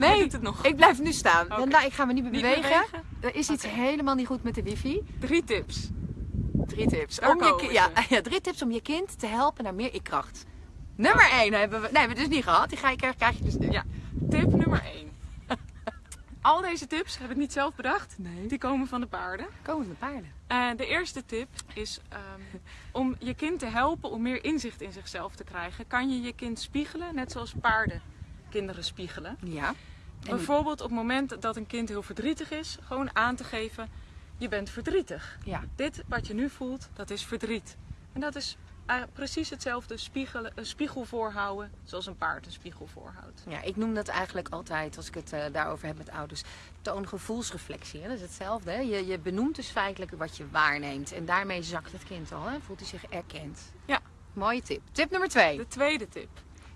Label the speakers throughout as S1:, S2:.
S1: Nee,
S2: doet het nog.
S1: ik blijf nu staan. Wenda, ik ga me niet meer
S2: Niet
S1: bewegen.
S2: bewegen?
S1: Er is iets helemaal niet goed met de wifi.
S2: Drie tips.
S1: Drie tips. Om je, ja, ja, drie tips om je kind te helpen naar meer ikkracht. Nummer 1 hebben we, nee, hebben we dus niet gehad. Die ga je, krijg, je dus nu.
S2: Ja, tip nummer 1. Al deze tips heb ik niet zelf bedacht.
S1: Nee.
S2: Die komen van de paarden.
S1: Komen de paarden.
S2: Eh, de eerste tip is ehm, om je kind te helpen om meer inzicht in zichzelf te krijgen. Kan je je kind spiegelen, net zoals paarden kinderen spiegelen.
S1: Ja. En
S2: Bijvoorbeeld op het moment dat een kind heel verdrietig is, gewoon aan te geven, je bent verdrietig.
S1: Ja.
S2: Dit wat je nu voelt, dat is verdriet. En dat is eh, precies hetzelfde spiegelen, een spiegel voorhouden, zoals een paard een spiegel voorhoudt.
S1: Ja, ik noem dat eigenlijk altijd, als ik het eh, daarover heb met ouders, toongevoelsreflectie. Hè? Dat is hetzelfde. Hè? Je, je benoemt dus feitelijk wat je waarneemt. En daarmee zakt het kind al. Hè? Voelt hij zich erkend.
S2: Ja.
S1: Mooie tip. Tip nummer twee.
S2: De tweede tip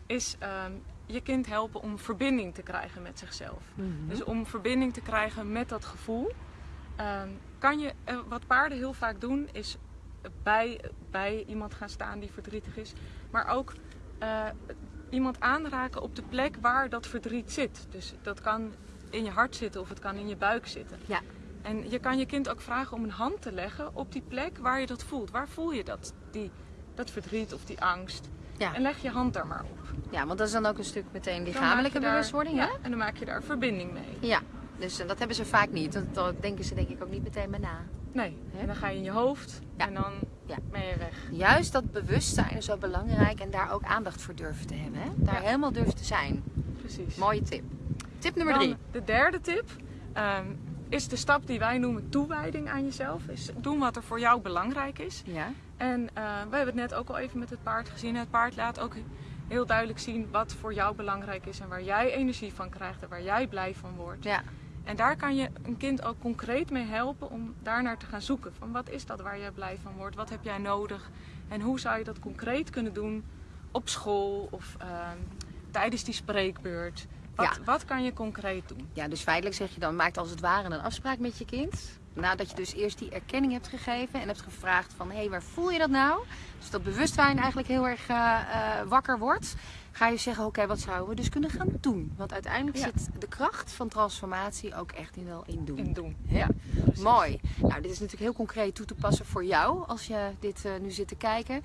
S2: is ehm, je kind helpen om verbinding te krijgen met zichzelf.
S1: Mhm.
S2: Dus om verbinding te krijgen met dat gevoel, ehm, kan je, eh, wat paarden heel vaak doen, is bij, bij iemand gaan staan die verdrietig is, maar ook eh, iemand aanraken op de plek waar dat verdriet zit. Dus dat kan in je hart zitten of het kan in je buik zitten.
S1: Ja.
S2: En je kan je kind ook vragen om een hand te leggen op die plek waar je dat voelt. Waar voel je dat? Die, dat verdriet of die angst.
S1: Ja.
S2: En leg je hand daar maar op.
S1: ja, want dat is dan ook een stuk meteen lichamelijke
S2: daar-
S1: bewustwording. Hè?
S2: en dan maak je daar verbinding mee.
S1: Ja. Dus eh, dat hebben ze vaak niet. Dat, dat denken ze denk ik ook niet meteen bij na.
S2: Nee, en dan ga je in je hoofd
S1: Ja.
S2: en dan
S1: Ja.
S2: ben je weg.
S1: Juist dat bewustzijn is zo belangrijk en daar ook aandacht voor durven te hebben. Hè? Daar
S2: Ja.
S1: helemaal durven te zijn.
S2: Precies.
S1: Mooie tip. Tip nummer
S2: Dan
S1: drie.
S2: de derde tip ehm, is de stap die wij noemen toewijding aan jezelf. Is doen wat er voor jou belangrijk is.
S1: Ja.
S2: En eh, we hebben het net ook al even met het paard gezien. Het paard laat ook heel duidelijk zien wat voor jou belangrijk is en waar jij energie van krijgt en waar jij blij van wordt.
S1: Ja.
S2: En daar kan je een kind ook concreet mee helpen om daarnaar te gaan zoeken. Van wat is dat waar jij blij van wordt? Wat heb jij nodig? En hoe zou je dat concreet kunnen doen op school of ehm, tijdens die spreekbeurt? Wat,
S1: Ja.
S2: wat kan je concreet doen?
S1: Ja, dus feitelijk zeg je dan, maakt als het ware een afspraak met je kind. Nadat je dus eerst die erkenning hebt gegeven en hebt gevraagd van, hé, hey, waar voel je dat nou? Dus dat bewustzijn eigenlijk heel erg eh, eh, wakker wordt. Ga je zeggen, oké, wat zouden we dus kunnen gaan doen? Want uiteindelijk
S2: Ja.
S1: zit de kracht van transformatie ook echt in wel in doen.
S2: In doen.
S1: Ja. Mooi. Nou, dit is natuurlijk heel concreet toe te passen voor jou als je dit eh, nu zit te kijken.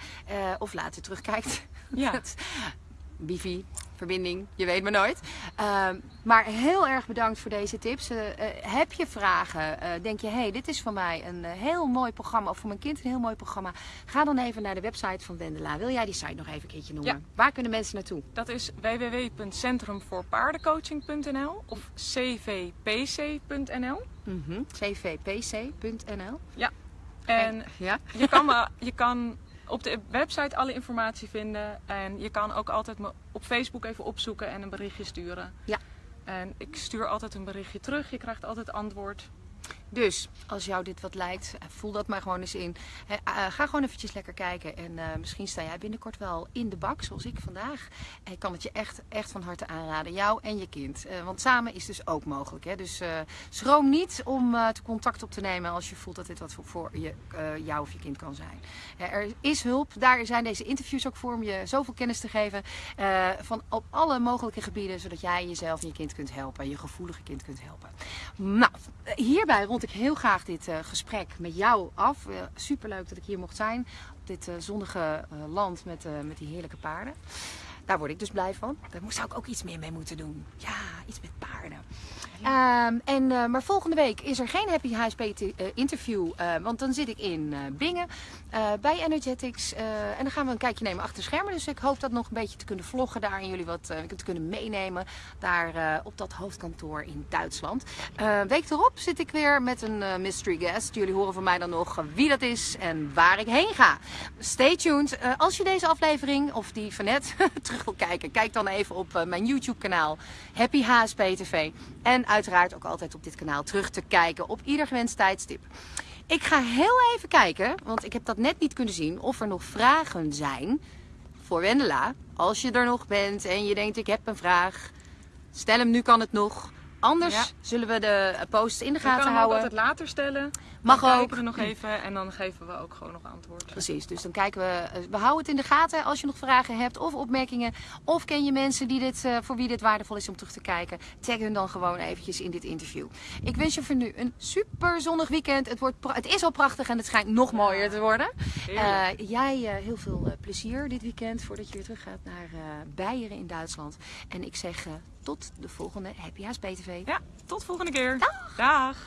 S1: Of later terugkijkt.
S2: Ja.
S1: Wifi, verbinding, je weet maar nooit. Ehm, maar heel erg bedankt voor deze tips. Eh, eh, heb je vragen? Eh, denk je, hey, dit is voor mij een heel mooi programma, of voor mijn kind een heel mooi programma? Ga dan even naar de website van Wendela. Wil jij die site nog even een keertje noemen?
S2: Ja.
S1: Waar kunnen mensen naartoe?
S2: Dat is www.centrumvoorpaardencoaching.nl of cvpc.nl.
S1: Mhm. cvpc.nl.
S2: En
S1: ja?
S2: je kan, me, je kan op de website alle informatie vinden. En je kan ook altijd me op Facebook even opzoeken en een berichtje sturen.
S1: Ja.
S2: En ik stuur altijd een berichtje terug. Je krijgt altijd antwoord.
S1: Dus als jou dit wat lijkt, eh, voel dat maar gewoon eens in. Eh, ga gewoon eventjes lekker kijken. En eh, misschien sta jij binnenkort wel in de bak, zoals ik vandaag. En ik kan het je echt, echt van harte aanraden. Jou en je kind. Want samen is dus ook mogelijk. Hè? Dus schroom niet om te contact op te nemen als je voelt dat dit wat voor, je, jou of je kind kan zijn. Er is hulp. Daar zijn deze interviews ook voor om je zoveel kennis te geven. van op alle mogelijke gebieden. Zodat jij jezelf en je kind kunt helpen. Je gevoelige kind kunt helpen. Nou, hierbij rond ik heel graag dit eh, gesprek met jou af. Eh, superleuk dat ik hier mocht zijn. Op dit eh, zonnige land met, met die heerlijke paarden. Daar word ik dus blij van. Daar zou ik ook iets meer mee moeten doen. Ja, iets met paarden. Ehm, en, eh, maar volgende week is er geen Happy HSP eh, interview. eh, want dan zit ik in Bingen bij Energetics. en dan gaan we een kijkje nemen achter de schermen. Dus ik hoop dat nog een beetje te kunnen vloggen daar. En jullie wat te kunnen meenemen daar op dat hoofdkantoor in Duitsland. Week erop zit ik weer met een mystery guest. Jullie horen van mij dan nog wie dat is en waar ik heen ga. Stay tuned. Als je deze aflevering of die van net terug wil kijken, kijk dan even op eh, mijn YouTube kanaal Happy HSP TV. En uiteraard ook altijd op dit kanaal terug te kijken op ieder gewenst tijdstip. Ik ga heel even kijken, want ik heb dat net niet kunnen zien, of er nog vragen zijn voor Wendela. Als je er nog bent en je denkt ik heb een vraag, stel hem nu kan het nog. Anders
S2: Ja.
S1: zullen we de eh, posts in de gaten
S2: hem ook
S1: houden.
S2: altijd later stellen.
S1: Mag
S2: dan
S1: ook.
S2: kijken we nog even en dan geven we ook gewoon nog antwoord.
S1: Precies, dus dan kijken we. eh, We houden het in de gaten als je nog vragen hebt of opmerkingen. Of ken je mensen die dit, eh, voor wie dit waardevol is om terug te kijken. Tag hun dan gewoon eventjes in dit interview. Ik wens je voor nu een super zonnig weekend. Het, wordt het is al prachtig en het schijnt nog mooier te worden. Jij heel veel plezier dit weekend voordat je weer terug gaat naar Beieren in Duitsland. En ik zeg tot de volgende Happy House BTV.
S2: Ja, tot volgende keer. Dag.